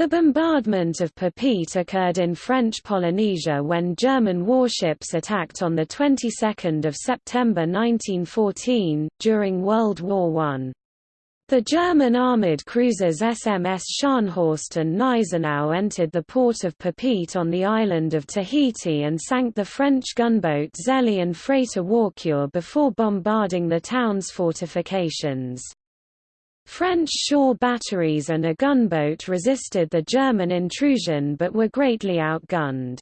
The bombardment of Papeete occurred in French Polynesia when German warships attacked on the 22nd of September 1914 during World War I. The German armoured cruisers SMS Scharnhorst and Gneisenau entered the port of Papeete on the island of Tahiti and sank the French gunboat Zélée and freighter Walkure before bombarding the town's fortifications. French shore batteries and a gunboat resisted the German intrusion but were greatly outgunned.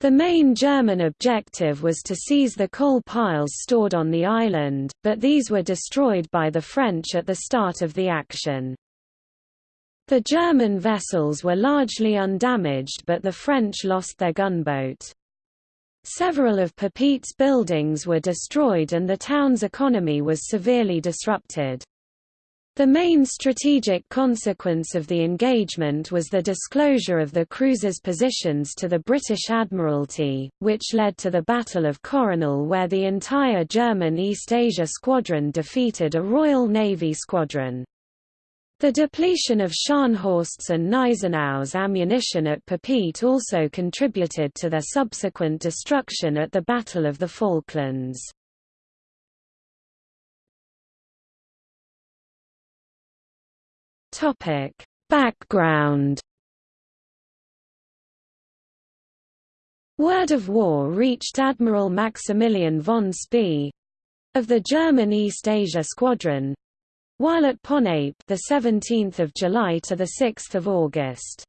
The main German objective was to seize the coal piles stored on the island, but these were destroyed by the French at the start of the action. The German vessels were largely undamaged but the French lost their gunboat. Several of Papeete's buildings were destroyed and the town's economy was severely disrupted. The main strategic consequence of the engagement was the disclosure of the cruiser's positions to the British Admiralty, which led to the Battle of Coronel where the entire German East Asia Squadron defeated a Royal Navy squadron. The depletion of Scharnhorst's and Gneisenau's ammunition at Papeete also contributed to their subsequent destruction at the Battle of the Falklands. Topic: Background Word of war reached Admiral Maximilian von Spee of the German East Asia Squadron while at Ponape the 17th of July to the 6th of August.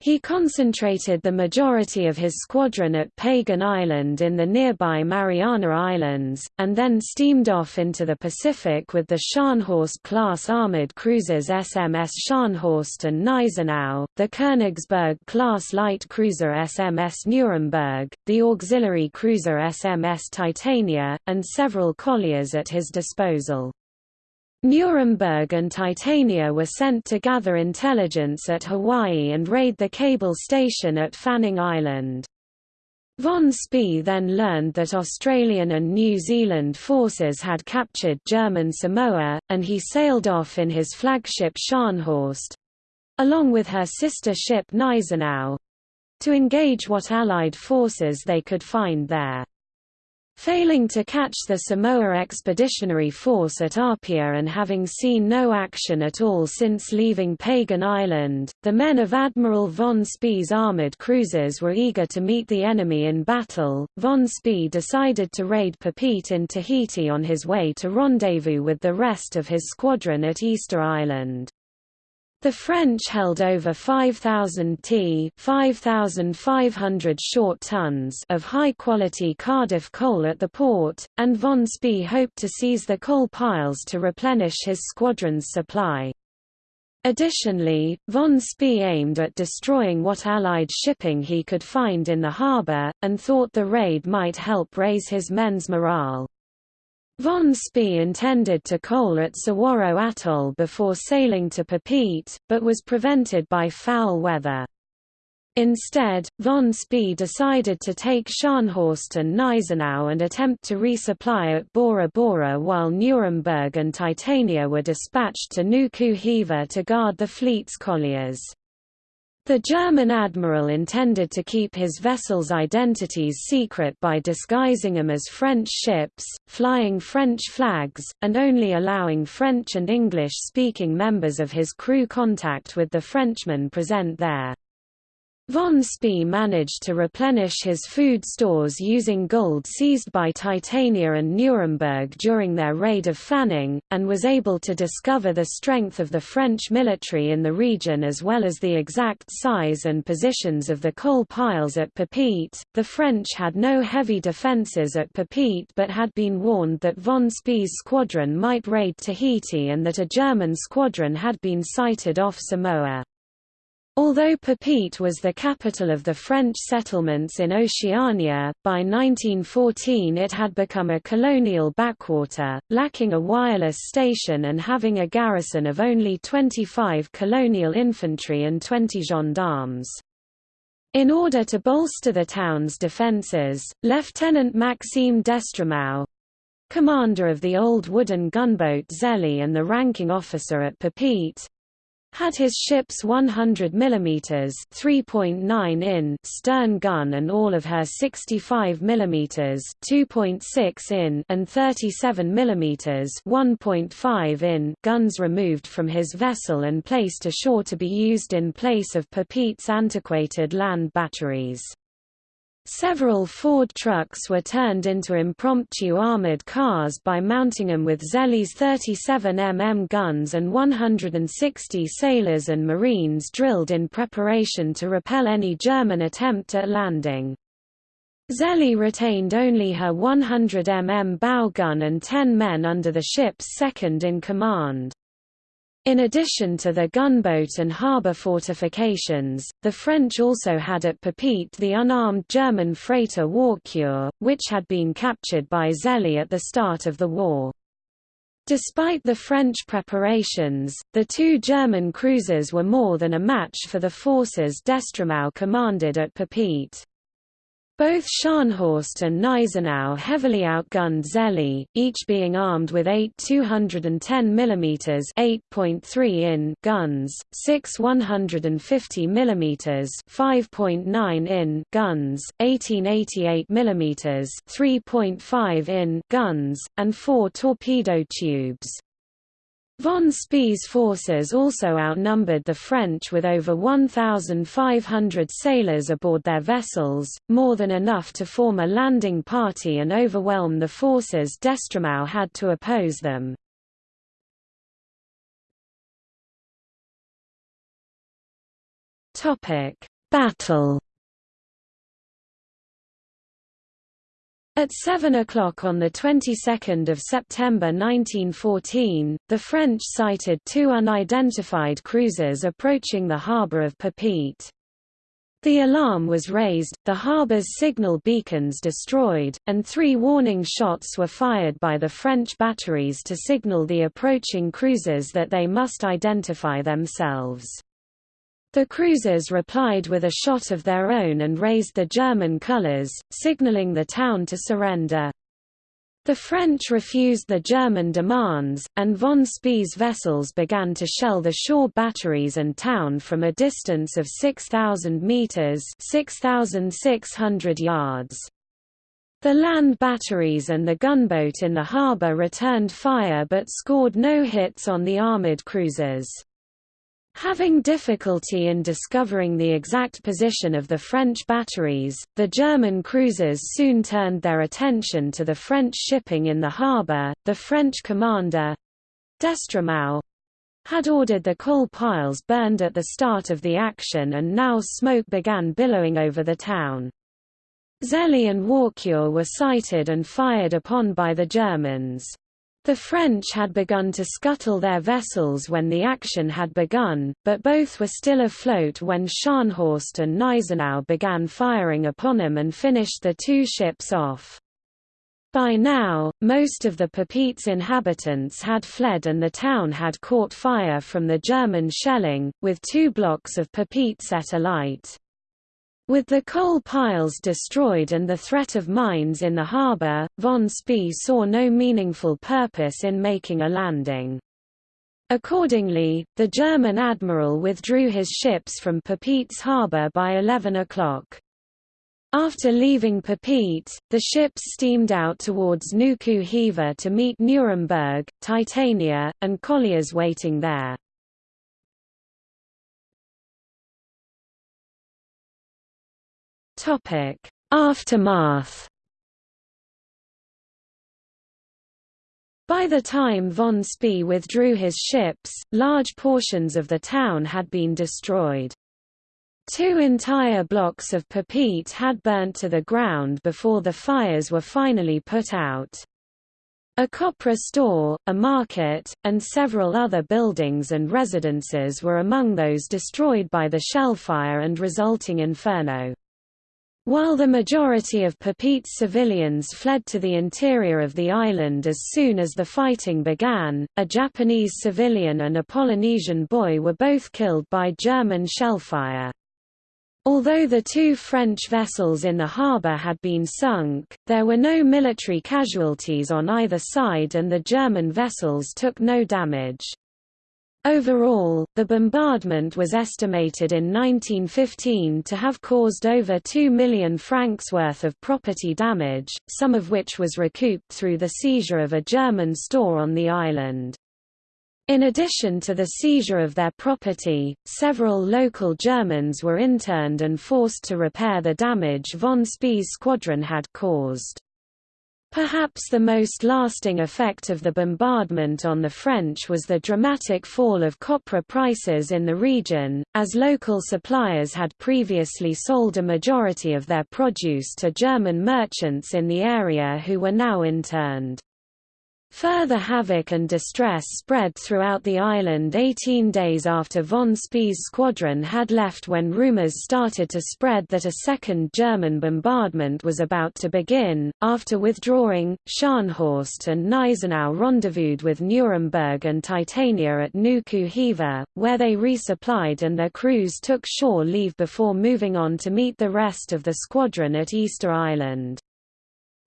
He concentrated the majority of his squadron at Pagan Island in the nearby Mariana Islands, and then steamed off into the Pacific with the Scharnhorst-class armoured cruisers SMS Scharnhorst and Gneisenau, the Königsberg-class light cruiser SMS Nuremberg, the auxiliary cruiser SMS Titania, and several colliers at his disposal. Nuremberg and Titania were sent to gather intelligence at Hawaii and raid the cable station at Fanning Island. Von Spee then learned that Australian and New Zealand forces had captured German Samoa, and he sailed off in his flagship Scharnhorst—along with her sister ship Gneisenau—to engage what Allied forces they could find there. Failing to catch the Samoa Expeditionary Force at Apia and having seen no action at all since leaving Pagan Island, the men of Admiral von Spee's armoured cruisers were eager to meet the enemy in battle. Von Spee decided to raid Papeete in Tahiti on his way to rendezvous with the rest of his squadron at Easter Island. The French held over 5,000 t 5,500 short tons of high-quality Cardiff coal at the port, and von Spee hoped to seize the coal piles to replenish his squadron's supply. Additionally, von Spee aimed at destroying what Allied shipping he could find in the harbour, and thought the raid might help raise his men's morale. Von Spee intended to coal at Suwarrow Atoll before sailing to Papeete, but was prevented by foul weather. Instead, von Spee decided to take Scharnhorst and Gneisenau and attempt to resupply at Bora Bora while Nuremberg and Titania were dispatched to Nuku Hiva to guard the fleet's colliers. The German admiral intended to keep his vessels' identities secret by disguising them as French ships, flying French flags, and only allowing French and English-speaking members of his crew contact with the Frenchmen present there. Von Spee managed to replenish his food stores using gold seized by Titania and Nuremberg during their raid of Fanning, and was able to discover the strength of the French military in the region as well as the exact size and positions of the coal piles at Papeete. The French had no heavy defences at Papeete but had been warned that von Spee's squadron might raid Tahiti and that a German squadron had been sighted off Samoa. Although Papeete was the capital of the French settlements in Oceania, by 1914 it had become a colonial backwater, lacking a wireless station and having a garrison of only 25 colonial infantry and 20 gendarmes. In order to bolster the town's defences, Lieutenant Maxime Destremau, commander of the old wooden gunboat Zélée and the ranking officer at Papeete, had his ship's 100 mm (3.9 in) stern gun and all of her 65 mm (2.6 in) and 37 mm (1.5 in) guns removed from his vessel and placed ashore to be used in place of Papeete's antiquated land batteries. Several Ford trucks were turned into impromptu armored cars by mounting them with Zélée's 37mm guns and 160 sailors and marines drilled in preparation to repel any German attempt at landing. Zélée retained only her 100mm bow gun and 10 men under the ship's second-in-command. In addition to the gunboat and harbour fortifications, the French also had at Papeete the unarmed German freighter Walkure, which had been captured by Zélée at the start of the war. Despite the French preparations, the two German cruisers were more than a match for the forces Destremau commanded at Papeete. Both Scharnhorst and Gneisenau heavily outgunned Zélée, each being armed with eight 210 mm (8.3 in) guns, six 150 mm (5.9 in) guns, 1888 mm (3.5 in) guns, and four torpedo tubes. Von Spee's forces also outnumbered the French with over 1,500 sailors aboard their vessels, more than enough to form a landing party and overwhelm the forces Destremau had to oppose them. Battle At 7 o'clock on the 22nd of September 1914, the French sighted two unidentified cruisers approaching the harbour of Papeete. The alarm was raised, the harbour's signal beacons destroyed, and three warning shots were fired by the French batteries to signal the approaching cruisers that they must identify themselves. The cruisers replied with a shot of their own and raised the German colors, signaling the town to surrender. The French refused the German demands, and von Spee's vessels began to shell the shore batteries and town from a distance of 6,000 meters (6,600 yards). The land batteries and the gunboat in the harbor returned fire but scored no hits on the armored cruisers. Having difficulty in discovering the exact position of the French batteries, the German cruisers soon turned their attention to the French shipping in the harbour. The French commander Destremau had ordered the coal piles burned at the start of the action and now smoke began billowing over the town. Zélée and Walkure were sighted and fired upon by the Germans. The French had begun to scuttle their vessels when the action had begun, but both were still afloat when Scharnhorst and Gneisenau began firing upon them and finished the two ships off. By now, most of the Papeete's inhabitants had fled and the town had caught fire from the German shelling, with two blocks of Papeete set alight. With the coal piles destroyed and the threat of mines in the harbour, von Spee saw no meaningful purpose in making a landing. Accordingly, the German admiral withdrew his ships from Papeete's harbour by 11 o'clock. After leaving Papeete, the ships steamed out towards Nuku Hiva to meet Nuremberg, Titania, and colliers waiting there. Topic: Aftermath. By the time von Spee withdrew his ships, large portions of the town had been destroyed. Two entire blocks of Papeete had burnt to the ground before the fires were finally put out. A copra store, a market, and several other buildings and residences were among those destroyed by the shellfire and resulting inferno. While the majority of Papeete's civilians fled to the interior of the island as soon as the fighting began, a Japanese civilian and a Polynesian boy were both killed by German shellfire. Although the two French vessels in the harbour had been sunk, there were no military casualties on either side and the German vessels took no damage. Overall, the bombardment was estimated in 1915 to have caused over 2 million francs worth of property damage, some of which was recouped through the seizure of a German store on the island. In addition to the seizure of their property, several local Germans were interned and forced to repair the damage von Spee's squadron had caused. Perhaps the most lasting effect of the bombardment on the French was the dramatic fall of copra prices in the region, as local suppliers had previously sold a majority of their produce to German merchants in the area who were now interned. Further havoc and distress spread throughout the island 18 days after von Spee's squadron had left when rumors started to spread that a second German bombardment was about to begin. After withdrawing, Scharnhorst and Gneisenau rendezvoused with Nuremberg and Titania at Nuku Hiva, where they resupplied and their crews took shore leave before moving on to meet the rest of the squadron at Easter Island.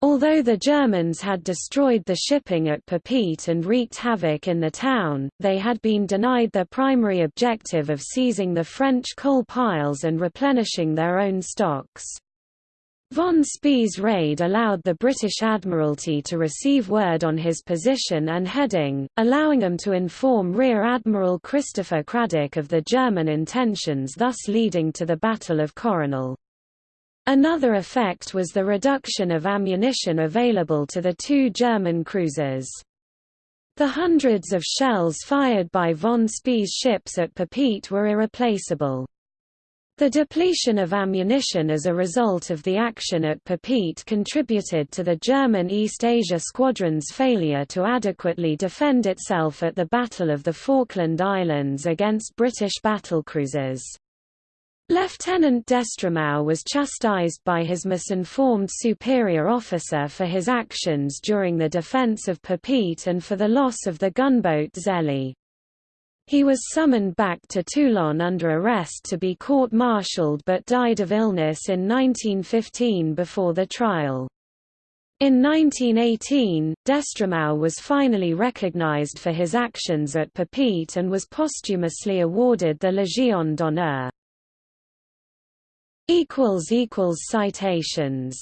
Although the Germans had destroyed the shipping at Papeete and wreaked havoc in the town, they had been denied their primary objective of seizing the French coal piles and replenishing their own stocks. Von Spee's raid allowed the British Admiralty to receive word on his position and heading, allowing them to inform Rear Admiral Christopher Cradock of the German intentions thus leading to the Battle of Coronel. Another effect was the reduction of ammunition available to the two German cruisers. The hundreds of shells fired by von Spee's ships at Papeete were irreplaceable. The depletion of ammunition as a result of the action at Papeete contributed to the German East Asia Squadron's failure to adequately defend itself at the Battle of the Falkland Islands against British battlecruisers. Lieutenant Destremau was chastised by his misinformed superior officer for his actions during the defense of Papeete and for the loss of the gunboat Zélée. He was summoned back to Toulon under arrest to be court-martialed but died of illness in 1915 before the trial. In 1918, Destremau was finally recognized for his actions at Papeete and was posthumously awarded the Légion d'honneur. Citations